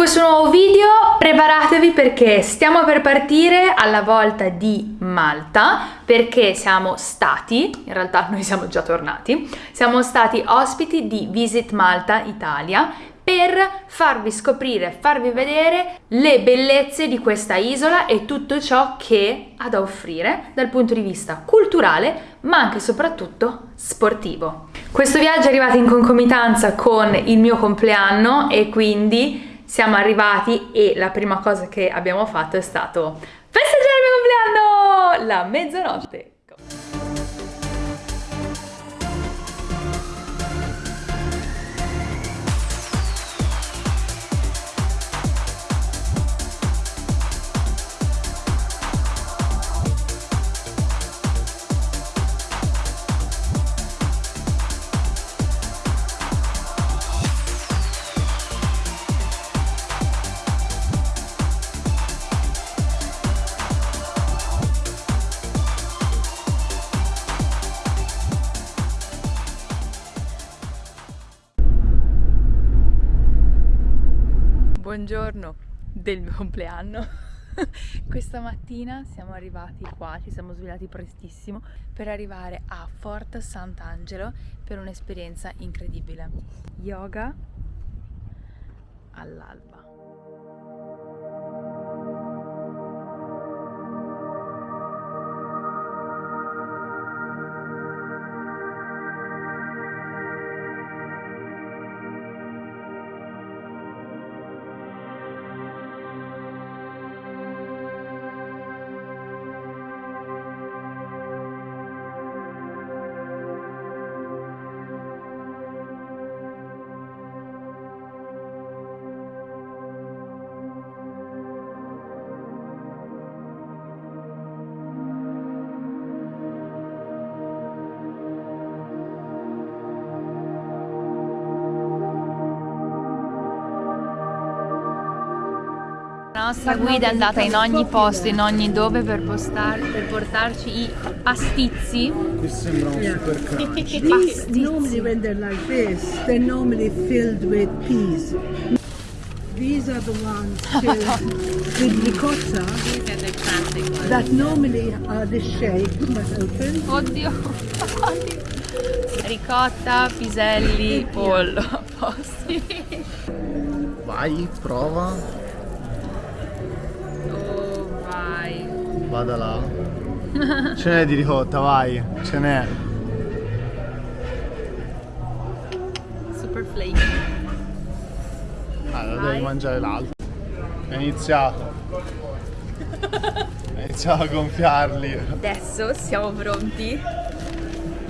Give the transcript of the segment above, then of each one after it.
questo nuovo video, preparatevi perché stiamo per partire alla volta di Malta perché siamo stati, in realtà noi siamo già tornati, siamo stati ospiti di Visit Malta Italia per farvi scoprire, farvi vedere le bellezze di questa isola e tutto ciò che ha da offrire dal punto di vista culturale ma anche e soprattutto sportivo. Questo viaggio è arrivato in concomitanza con il mio compleanno e quindi siamo arrivati e la prima cosa che abbiamo fatto è stato festeggiare il mio compleanno! La mezzanotte! Del mio compleanno. Questa mattina siamo arrivati qua, ci siamo svegliati prestissimo per arrivare a Fort Sant'Angelo per un'esperienza incredibile. Yoga all'alba nostra guida è andata in ogni posto, in ogni dove per, postare, per portarci i pastizi. Questo sembra un Yeah. super crunch. These, normally when they're like this, they're normally filled with peas. These are the ones filled with ricotta that normally are this shape but open. Oddio, ricotta, piselli, pollo, a posti. Vai, prova. Vada là. Ce n'è di ricotta, vai. Ce n'è. Super flaky. Allora Vai. devi mangiare l'altro. È iniziato. È iniziato a gonfiarli. Adesso siamo pronti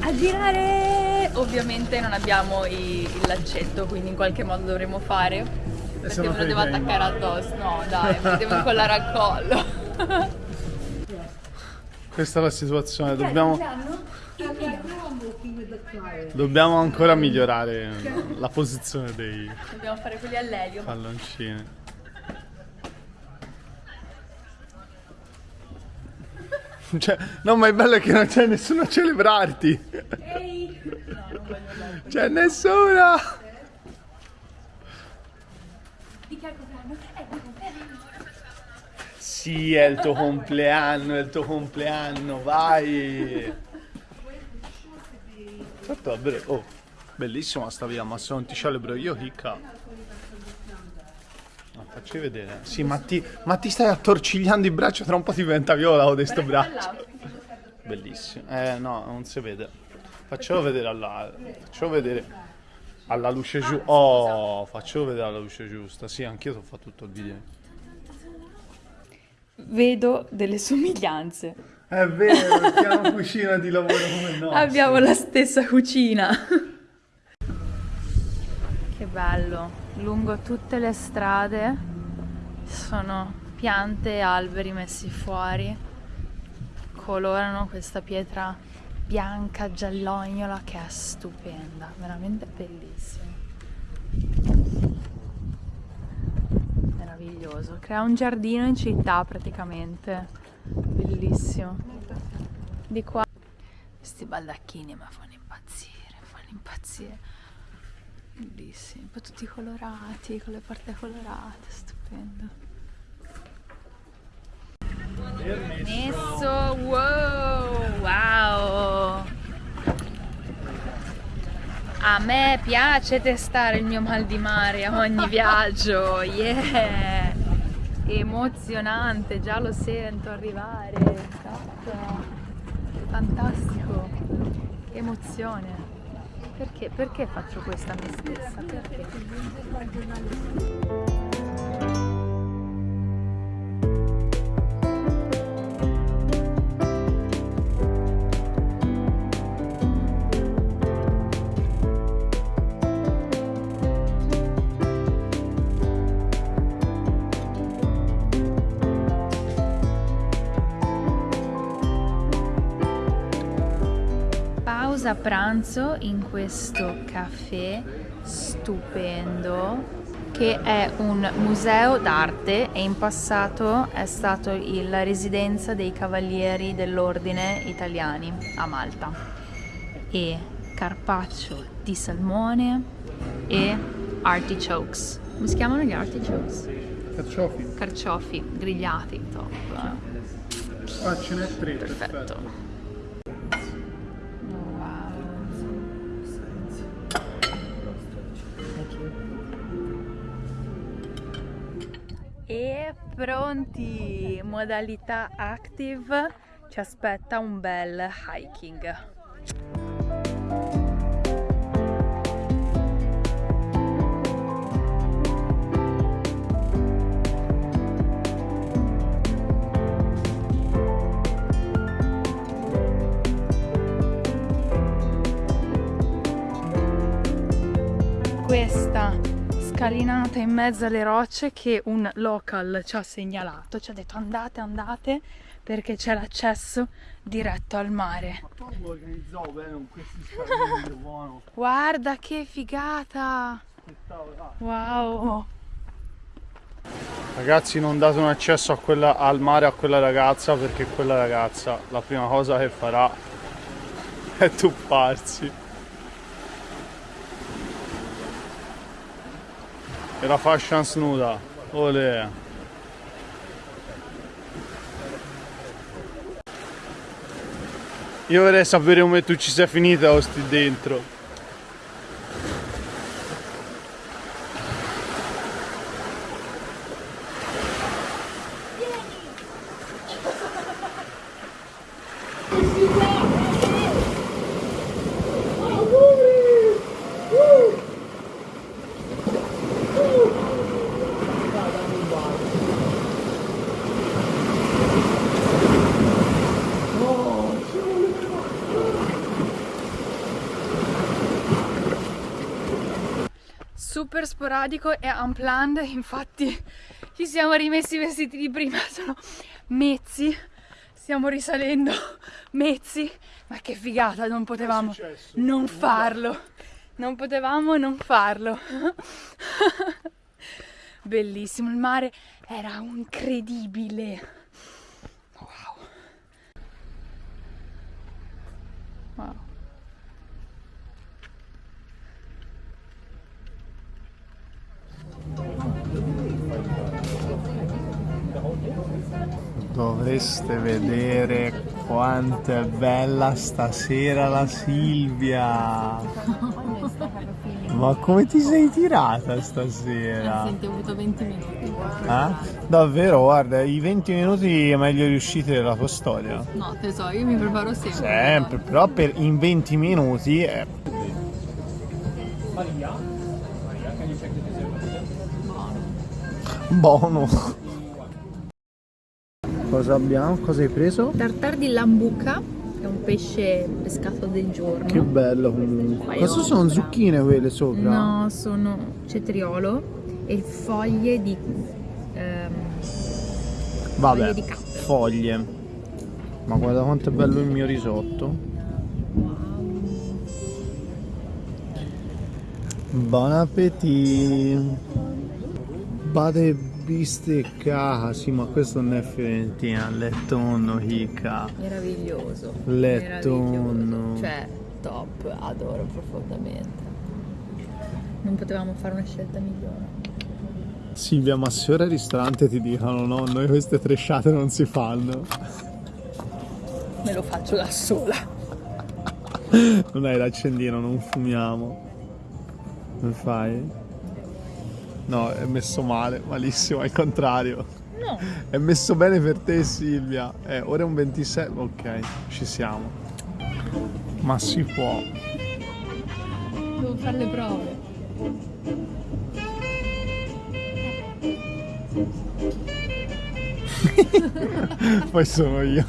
a girare. Ovviamente non abbiamo i- il lancetto, quindi in qualche modo dovremo fare. Perché me lo devo attaccare addosso. No, dai, me lo devo incollare al collo. Questa è la situazione, dobbiamo, dobbiamo ancora migliorare la posizione dei Dobbiamo fare quelli all'elio. palloncini. Cioè, no, ma il bello è che non c'è nessuno a celebrarti. Ehi! No, non voglio andare. C'è nessuno. Di che è il compleanno? È il compleanno. Sì, è il tuo compleanno, è il tuo compleanno, vai. Certo, davvero. Oh, bellissima sta via, ma se non ti celebro io, chicca. No, facci vedere. Sì, ma ti, ma ti stai attorcigliando i braccia, tra un po' ti diventa viola con questo braccio. Bellissimo. Eh, no, non si vede. Faccelo vedere alla... Faccelo vedere alla luce giusta. Oh, faccelo vedere alla luce giusta. Sì, anch'io ho fatto tutto il video. Vedo delle somiglianze. È vero, piano cucina di lavoro come il nostro. Abbiamo la stessa cucina. Che bello. Lungo tutte le strade ci sono piante e alberi messi fuori. Colorano questa pietra bianca giallognola che è stupenda, veramente bellissima. Meraviglioso. Crea un giardino in città praticamente. Bellissimo. Di qua questi baldacchini mi fanno impazzire, fanno impazzire. Bellissimi, poi tutti colorati, con le porte colorate, stupendo. Messo, wow, wow. A me piace testare il mio mal di mare a ogni viaggio, yeah! Emozionante, già lo sento arrivare, cazzo. fantastico, emozione. Perché? Perché faccio questa a me stessa? Perché? Pausa pranzo in questo caffè stupendo che è un museo d'arte e in passato è stato la residenza dei cavalieri dell'ordine italiani a Malta. E carpaccio di salmone e artichokes. Come si chiamano gli artichokes? Carciofi. carciofi grigliati top. Ah, ce n'è tre, perfetto pronti! Modalità active ci aspetta un bel hiking. Scalinata in mezzo alle rocce che un local ci ha segnalato, ci ha detto andate, andate perché c'è l'accesso diretto al mare. Proprio organizzato bene con questi scalini, buono. Guarda che figata! Wow! Ragazzi non date un accesso a quella- al mare a quella ragazza perché quella ragazza la prima cosa che farà è tuffarsi. E la fascia snuda. Olè. Io vorrei sapere come tu ci sei finita o sti dentro. Super sporadico e unplanned, infatti ci siamo rimessi i vestiti di prima, sono mezzi, stiamo risalendo mezzi, ma che figata, non potevamo non farlo, non potevamo non farlo. Bellissimo, il mare era incredibile. Wow. Wow. Dovreste vedere quanto è bella stasera la Silvia. Ma come ti sei tirata stasera? Senti, ho avuto 20 minuti. Eh? Davvero, guarda, i 20 minuti meglio riusciti della tua storia. No, te so, io mi preparo sempre. Sempre, però per in 20 minuti è buono. Cosa abbiamo? Cosa hai preso? Tartar di lambuca, è un pesce pescato del giorno. Che bello comunque. Cosa sono zucchine quelle sopra? No, sono cetriolo e foglie di... ehm, Vabbè, foglie di foglie. Ma guarda quanto è bello il mio risotto. Buon appetito. Bade bistecca. Sì, ma questo non è fiorentina, lettonno, hica. meraviglioso. Meraviglioso. Cioè, top, adoro profondamente. Non potevamo fare una scelta migliore. Silvia, ma se ora al ristorante ti dicono no, noi queste tresciate non si fanno. Me lo faccio da sola. Non hai l'accendino, non fumiamo. Come fai? No, è messo male, malissimo, al contrario. No. È messo bene per te Silvia. Eh, ora è un 26. Ok, ci siamo. Ma si può. Devo fare le prove. Poi sono io.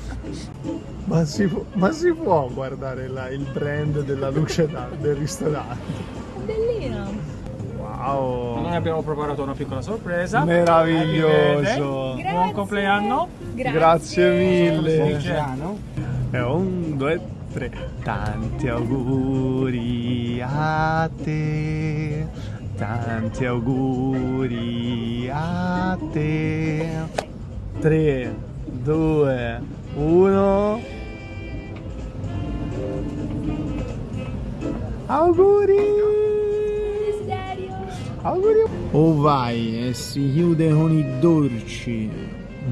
Ma si può, ma si può guardare la- il brand della luce da- del ristorante. Bellina. Wow. Noi abbiamo preparato una piccola sorpresa. Meraviglioso. Buon compleanno. Grazie mille. Compleanno. E un, due, tre. Tanti auguri a te. Tanti auguri a te. Tre, due, uno. Auguri! Oh vai, e si chiude con i dolci.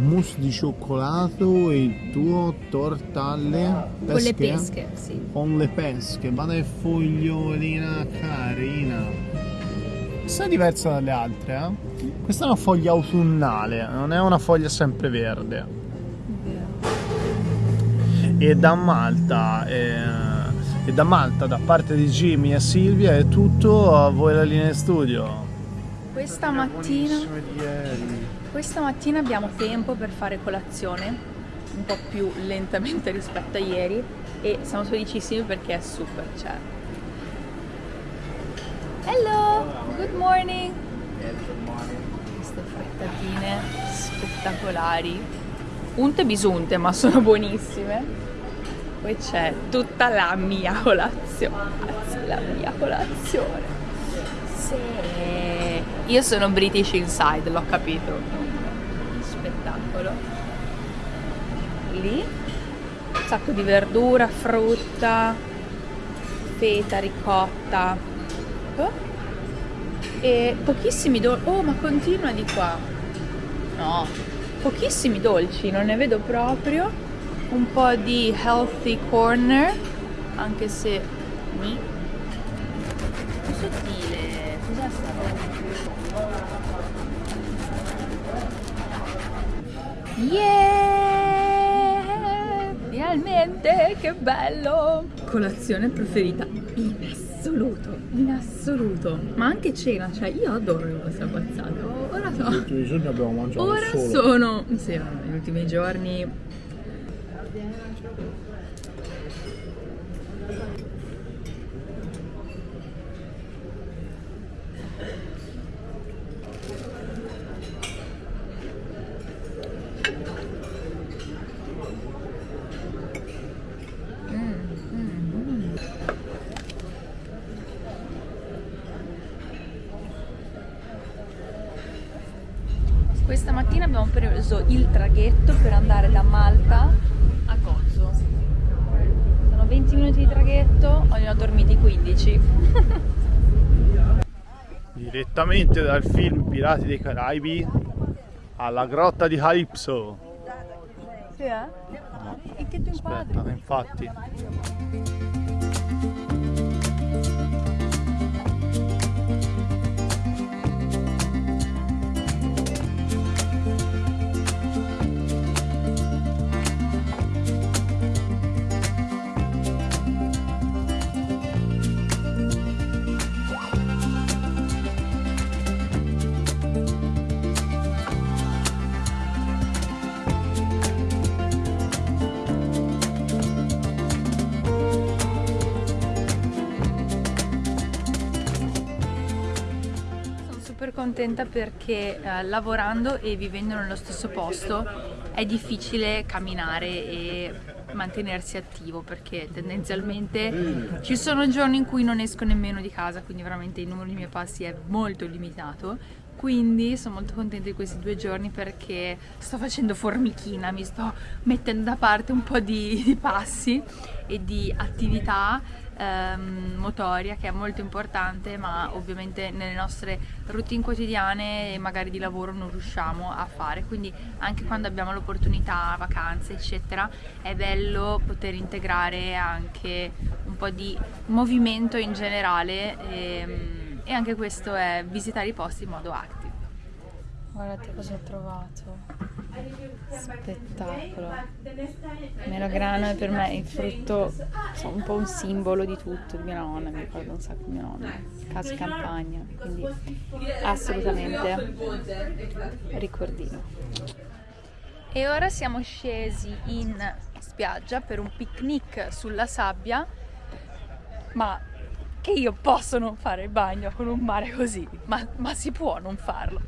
Mousse di cioccolato e il tuo torta alle pesche. Con le pesche, sì. Con le pesche, ma che fogliolina carina. Questa è diversa dalle altre, eh? Questa è una foglia autunnale, non è una foglia sempre verde. E da Malta, eh, e da Malta, da parte di Jimmy e Silvia, è tutto. A voi la linea in studio. Questa mattina, questa mattina abbiamo tempo per fare colazione, un po' più lentamente rispetto a ieri e siamo felicissimi perché è super, cioè. Hello, good morning. Queste frittatine spettacolari. Unte bisunte, ma sono buonissime. Poi c'è tutta la mia colazione. La mia colazione. Sì. Io sono British Inside, l'ho capito. Spettacolo. Lì un sacco di verdura, frutta, feta, ricotta. Oh. E pochissimi dolci. Oh, ma continua di qua. No, pochissimi dolci, non ne vedo proprio. Un po' di healthy corner, anche se mi più sottile. Cos'è sta roba? Yeah! Finalmente, che bello! Colazione preferita in assoluto, in assoluto. Ma anche cena, cioè io adoro le vostre abbazzate. Ora so. ultimi giorni abbiamo mangiato Ora sono. Sì, negli ultimi giorni. Questa mattina abbiamo preso il traghetto per andare da Malta a Gozo. Sono 20 minuti di traghetto, ne ho dormiti 15. Direttamente dal film Pirati dei Caraibi alla grotta di Calypso. Sì, eh? E che tu Aspetta, infatti. Contenta perché eh, lavorando e vivendo nello stesso posto è difficile camminare e mantenersi attivo perché tendenzialmente ci sono giorni in cui non esco nemmeno di casa, quindi veramente il numero di miei passi è molto limitato, quindi sono molto contenta di questi due giorni perché sto facendo formichina, mi sto mettendo da parte un po' di, di passi e di attività ehm, motoria che è molto importante ma ovviamente nelle nostre routine quotidiane e magari di lavoro non riusciamo a fare. Quindi anche quando abbiamo l'opportunità, vacanze eccetera è bello poter integrare anche un po' di movimento in generale ehm, e anche questo è visitare i posti in modo active. Guardate cosa ho trovato. Spettacolo. Melograno è per me il frutto, sono un po' un simbolo di tutto, di mia nonna, mi ricordo un sacco di mia nonna, casa campagna, quindi assolutamente ricordino. E ora siamo scesi in spiaggia per un picnic sulla sabbia, ma che io posso non fare il bagno con un mare così, ma, ma si può non farlo.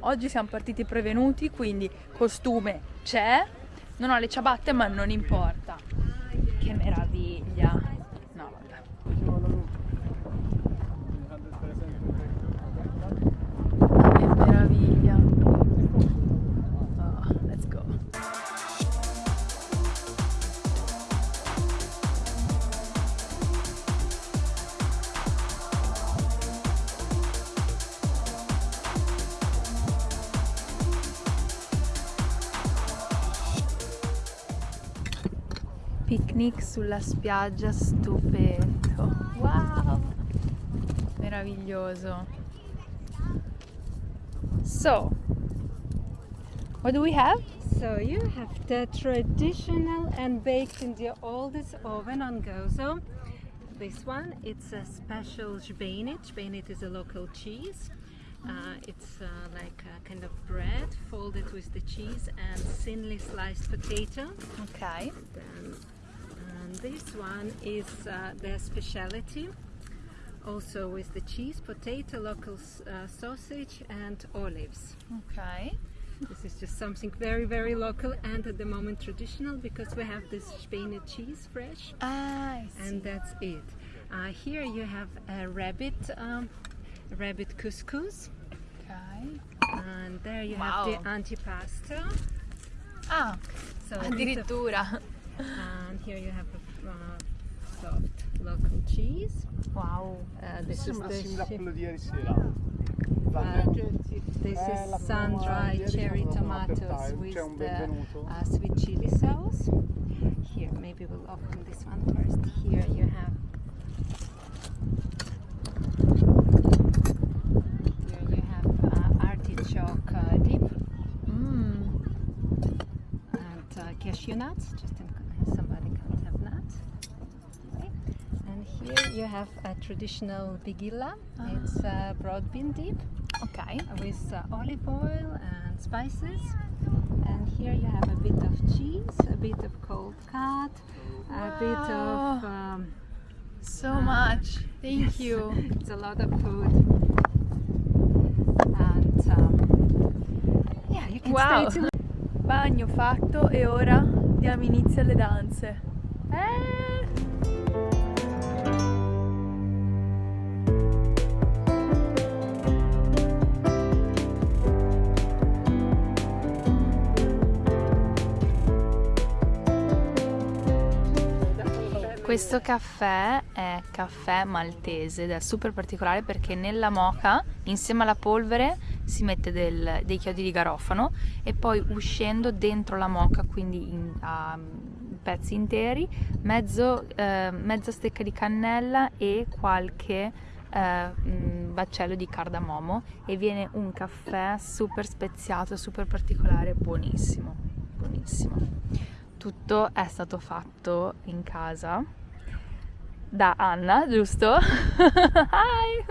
Oggi siamo partiti prevenuti, quindi costume c'è, non ho le ciabatte ma non importa. Che meraviglia! Picnic sulla spiaggia stupendo. Wow! Meraviglioso. So, what do we have? So you have the traditional and baked in the oldest oven on Gozo. This one, it's a special Jbenit. Jbenit is a local cheese. Uh, it's uh, like a kind of bread folded with the cheese and thinly sliced potato. Ok. Then, this one is uh, their specialty. Also with the cheese, potato, local uh, sausage and olives. Ok. This is just something very, very local and at the moment traditional because we have this Spain cheese fresh Ah, and that's it. Uh, here you have a rabbit, um, rabbit couscous ok. and there you Wow. have the antipasto. Ah, So addirittura. and here you have a uh, soft local cheese. Wow. Uh, this is the simile a shi- quello di ieri sera. uh, this Eh, is sun-dried cherry tomatoes with the benvenuto. uh, sweet chili sauce. Here, maybe we'll open this one first. Here you have. Here you have uh, artichoke uh, dip Mm. and uh, cashew nuts. Just in case somebody can't have nuts. Okay. And here you have a traditional bigilla. It's a broad bean dip. Ok. with uh, olive oil and spices. And here you have a bit of cheese, a bit of cold cut, a bit of. Um, So much. Thank you. it's a lot of food. And um, yeah, you can Wow. stay till Bagno fatto e ora diamo inizio alle danze. Eh! Questo caffè è caffè maltese ed è super particolare perché nella moca, insieme alla polvere, si mette del- dei chiodi di garofano e poi uscendo dentro la moca, quindi in, a pezzi interi, mezzo, eh, mezza stecca di cannella e qualche eh, mm, baccello di cardamomo e viene un caffè super speziato, super particolare, buonissimo, buonissimo. Tutto è stato fatto in casa da Anna, giusto? Hi!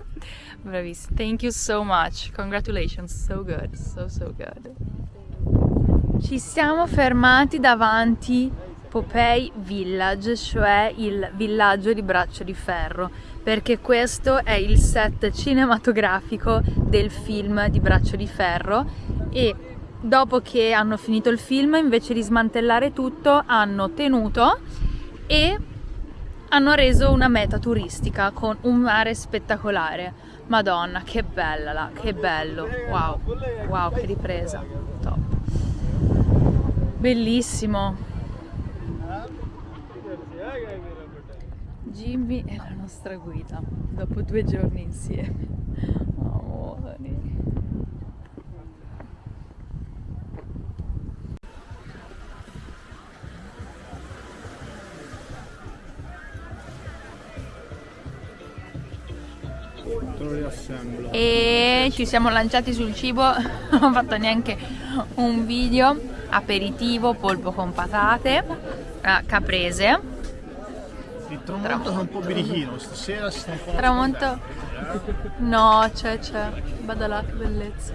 Bravissima. Thank you so much. Congratulations. So good. So so good. Ci siamo fermati davanti Popeye Village, cioè il villaggio di Braccio di Ferro, perché questo è il set cinematografico del film di Braccio di Ferro e dopo che hanno finito il film, invece di smantellare tutto, hanno tenuto e hanno reso una meta turistica con un mare spettacolare. Madonna, che bella là, che bello. Wow, wow, che ripresa. Top. Bellissimo. Jimmy è la nostra guida dopo due giorni insieme. Amori. E ci siamo lanciati sul cibo, non ho fatto neanche un video. Aperitivo, polpo con patate, eh, caprese, Il tramonto è un po' birichino, stasera si sta un po'... tramonto. No, c'è, c'è. Vada là, che bellezza.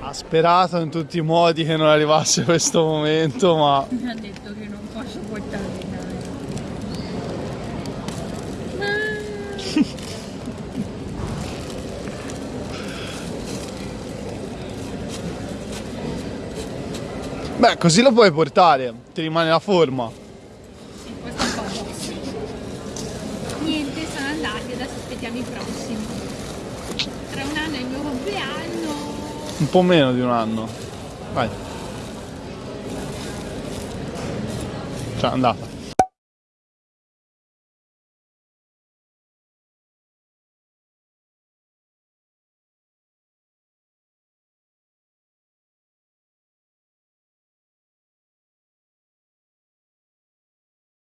Ha sperato in tutti i modi che non arrivasse questo momento, ma Mi ha detto che non posso portarmi beh, così lo puoi portare, ti rimane la forma. Questo è un po' boss. Niente, sono andati, adesso aspettiamo i prossimi. Tra un anno è il mio compleanno. Un po' meno di un anno. Vai. Ciao, andata.